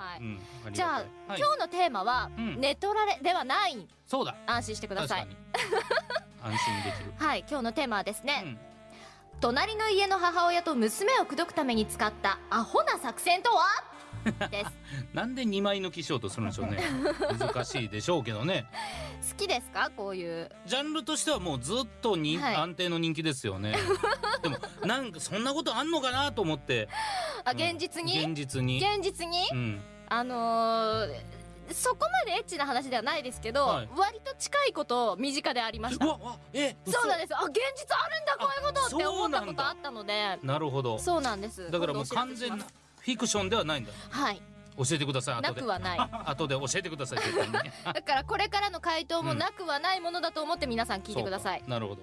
はい、うん、じゃあ、はい、今日のテーマは、うん。ネトラレではない。そうだ。安心してください。安心できる。はい今日のテーマはですね、うん。隣の家の母親と娘を口説くために使ったアホな作戦とは？です。なんで2枚抜きしようとするんでしょうね。難しいでしょうけどね。好きですか？こういう。ジャンルとしてはもうずっとに、はい。安定の人気ですよね。でもなんかそんなことあんのかなと思ってあ現実に、現実に。現実に、うん。あのーそこまでエッチな話ではないですけど、はい。割と近いこと身近でありました。えそうなんです。あ現実あるんだこういうことって思ったことあったので。なるほど。そうなんです。だからもう完全なフィクションではないんだ。はい。教えてください。なくはない。後で教えてください だからこれからの回答もなくはないものだと思って皆さん聞いてください。なるほど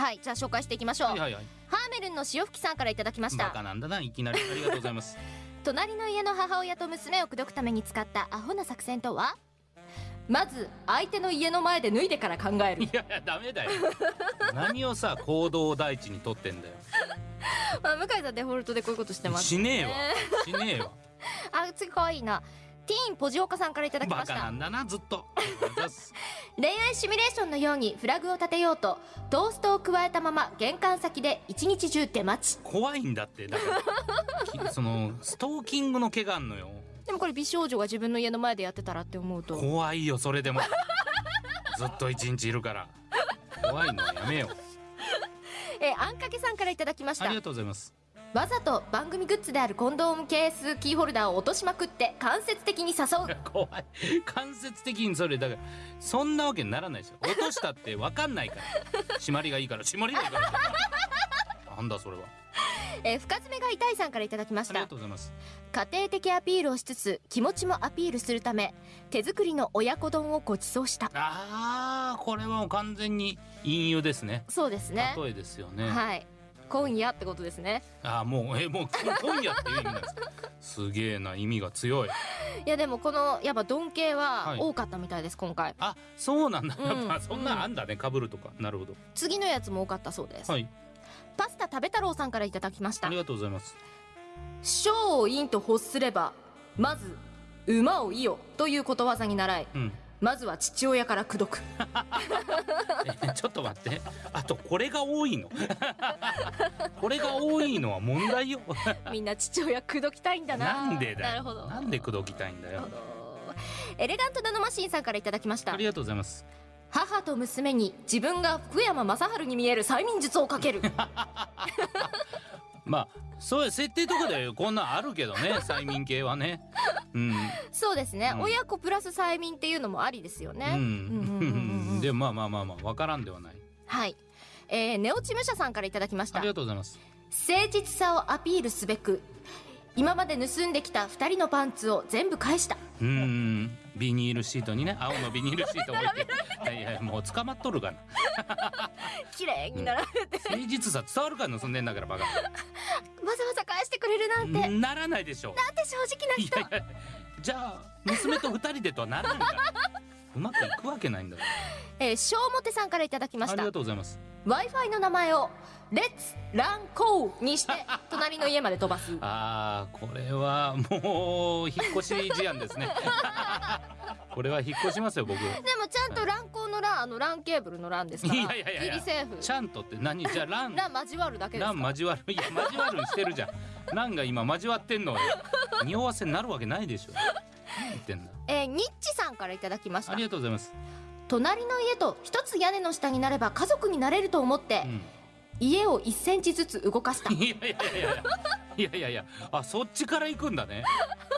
はいじゃあ紹介していきましょう、はいはいはい。ハーメルンの潮吹さんからいただきました。バカなんだないきなりありがとうございます。隣の家の母親と娘を口説くために使ったアホな作戦とは？まず相手の家の前で脱いでから考える。いやいやダメだよ。何をさ行動を第一にとってんだよ。まあ向井さんデフォルトでこういうことしてますしねえわ。しねえわ。あ次可愛いなティーンポジオカさんからいただきました。バカなんだなずっと。恋愛シミュレーションのようにフラグを立てようとトーストを加えたまま玄関先で一日中出待ち。怖いんだってだから。き そのストーキングの毛があんのよ。でもこれ美少女が自分の家の前でやってたらって思うと。怖いよそれでも。ずっと一日いるから。怖いのはやめよう。えーあんかけさんからいただきました。ありがとうございますわざと番組グッズであるコンドームケースキーホルダーを落としまくって間接的に誘う。怖い。間接的にそれだからそんなわけにならないですよ。落としたって分かんないから。締まりがいいから締まりがいいから。なんだそれは。えー深爪が痛いさんからいただきましありがたとうございます。家庭的アピールをしつつ気持ちもアピールするため手作りの親子丼をご馳走した。あーこれはもう完全に隠喩ですね。そうですね。例えですよね、はい今夜ってことですね。あーもうえもう今夜っていう意味なんですか？すげえな意味が強い。いやでもこのやっぱ丼系ははい。多かったみたいです今回。あそうなんだ、うんやっぱそんなんあんだねかぶるとか。なるほど。次のやつも多かったそうです、はい。パスタ食べ太郎さんからいただきました。ありがとうございます小を陰と欲すればまず馬をいよということわざに習い。うんまずは父親から口説く。えちょっと待って。あとこれが多いの？これが多いのは問題よ。みんな父親口説きたいんだな。なんでだよ。なるほど。なんで口説きたいんだよ。エレガントナノマシンさんからいただきました。ありがとうございます。母と娘に自分が福山雅治に見える催眠術をかけるまあそういう設定とかでこんなんあるけどね 催眠系はね。うん。そうですね、うん。親子プラス催眠っていうのもありですよね、でもまあまあまあまあわからんではない。はい、えー、ネオチムシャさんからいただきました。ありがとうございます。誠実さをアピールすべく今まで盗んできた2人のパンツを全部返した。うーん。ビニールシートにね青のビニールシート置いて。はいはいもう捕まっとるがな。綺麗に並べて、誠実さ伝わるから盗んでんだからバカ。わざわざ返してくれるなんて、なんならないでしょて正直ない人やいやじゃあ娘と二人でとはならんからうまくいくわけないんだよえー、小表さんからいただきまありしたがとうございます。W i f i の名前を「レッツランコー」にして隣の家まで飛ばす。あーこれはもう引っ越し事案ですね。これは引っ越しますよ僕。でもちゃんとランコーのランあのランケーブルのランですから。いやいやいやちゃんとって何？じゃあランラン交わるだけですかラン交わるいや交わるにしてるじゃん。ランが今交わってんの。よ匂わせになるわけないでしょ。何言ってんだ。えー、ニッチさんからいただきました。ありがとうございます、隣の家と一つ屋根の下になれば家族になれると思って、うん家を1センチずつ動かした。いやいやいやいや。いやいやあそっちから行くんだね。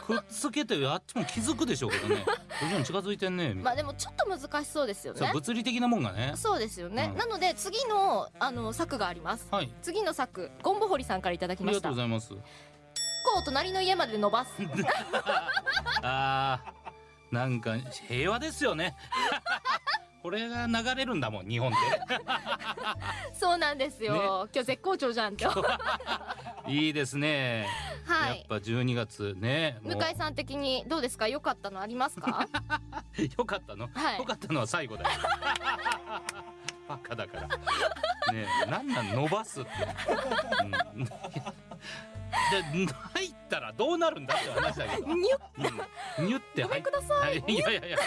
くっつけてあっちも気づくでしょうけどね。徐々に近づいてんね。まあでもちょっと難しそうですよね。物理的なもんがね。そうですよね、うん。なので次のあの策があります。はい。次の策ゴンボホリさんからいただきありがました。ことうございます。う隣の家まで伸ばす。あー。なんか平和ですよねこれが流れるんだもん日本っ そうなんですよ、今日絶好調じゃん いいですね、はい。やっぱ12月ね向井さん的にどうですか？良かったのありますか？よかったの、はい。よかったのは最後だよ。バカだから。ねえなんなん伸ばすって、うん、で入ったらどうなるんだって話だけど、うんにゅっニュってごめんくださはいい、いやいやいや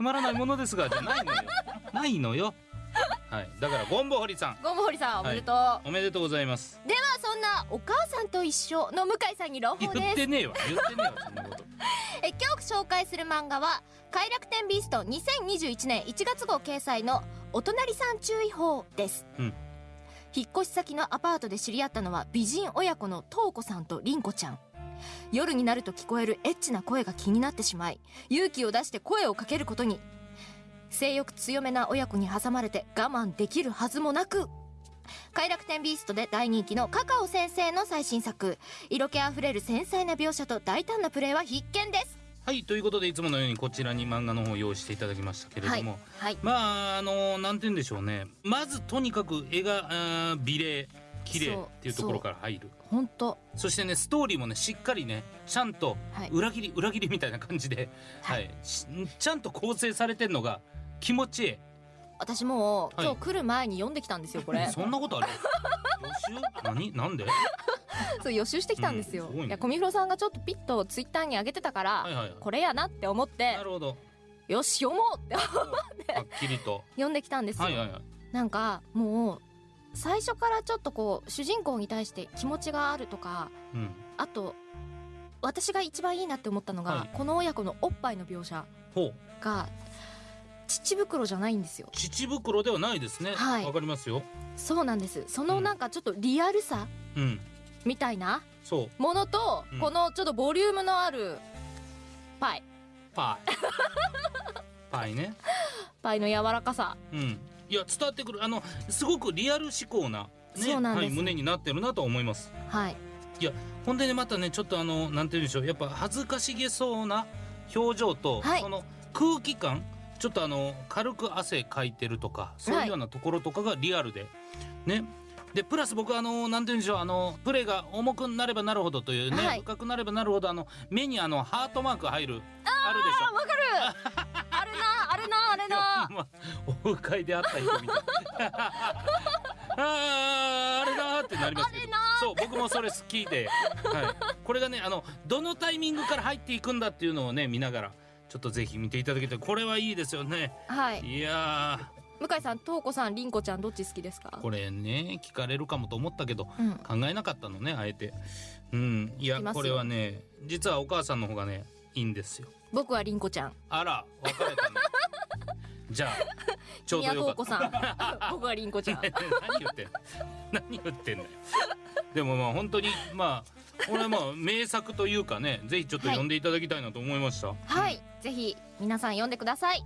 つまらないものですがじゃないのよ。ないのよ。はい。だからゴンボ堀さん。ゴムホリさんおめでとう、おめでとうございます。ではそんなお母さんと一緒の向井さんに朗報です。言ってねえわ。言ってねえわそんなこと。え今日紹介する漫画は「快楽天ビースト2021年1月号掲載のお隣さん注意報」です、うん。引っ越し先のアパートで知り合ったのは美人親子のトウコさんとリンコちゃん夜になると聞こえるエッチな声が気になってしまい勇気を出して声をかけることに。性欲強めな親子に挟まれて我慢できるはずもなく。快楽天ビーストで大人気のカカオ先生の最新作。色気あふれる繊細な描写と大胆なプレーは必見です。はいということでいつものようにこちらに漫画の方を用意していただきましたけれども、はい。まああのなんて言うんでしょうね。まずとにかく絵が美麗綺麗っていうところから入る。本当。そしてねストーリーもねしっかりねちゃんとはい。裏切り裏切りみたいな感じで、ははい。いしちゃんと構成されてんのが気持ちいい。私もうはい。今日来る前に読んできたんですよこれ。そんなことある？予習？何？なんで？そう予習してきたんですよ、うんいやコミフロさんがちょっとピッとツイッターに上げてたから、はいはいはい。これやなって思ってなるほど。よし読もうってはっきりと。読んできたんですよ、はいはいはい。なんかもう最初からちょっとこう主人公に対して気持ちがあるとかうん。あと私が一番いいなって思ったのが、はい。この親子のおっぱいの描写が乳袋じゃないんですよ。乳袋ではないですね。わ、はい。かりますよ。そうなんです。そのなんかちょっとリアルさうん。みたいなものと、うん。このちょっとボリュームのあるパイ。パイ。パイね。パイの柔らかさ。うんいや伝わってくる。あのすごくリアル思考なねなはい、胸になってるなと思います。はい。ほんでねまたねちょっとあのなんて言うんでしょう。やっぱ恥ずかしげそうな表情と、はい。その空気感ちょっとあの軽く汗かいてるとかそういうようなところとかがリアルで、ね。でプラス僕あのなんて言うんでしょう。あのプレーが重くなればなるほどというね、はい。深くなればなるほどあの目にあのハートマーク入るあるでしょ。あわかる あるなあるなあれな。ほんまオフ会で会った人みたい。あーあれだーってなりますけど。そう僕もそれ聞いて、はい、これがねあのどのタイミングから入っていくんだっていうのをね見ながらちょっとぜひ見ていただけたらこれはいいですよね。はい。いや向井さんとうこさんりんこちゃんどっち好きですか？ーこれね聞かれるかもと思ったけどうん。考えなかったのねあえて。うん。いやこれはね実はお母さんの方がねいいんですよ。僕はりんこちゃん。あら別れたね じゃあちょうど宮よかった。僕はりんこちゃん。何言ってんの？何言ってんのよ？でもまあ本当にまあ俺はまあ名作というかねぜひちょっと読んでいただきたいなと思いました、はい。ぜひ皆さん読んでください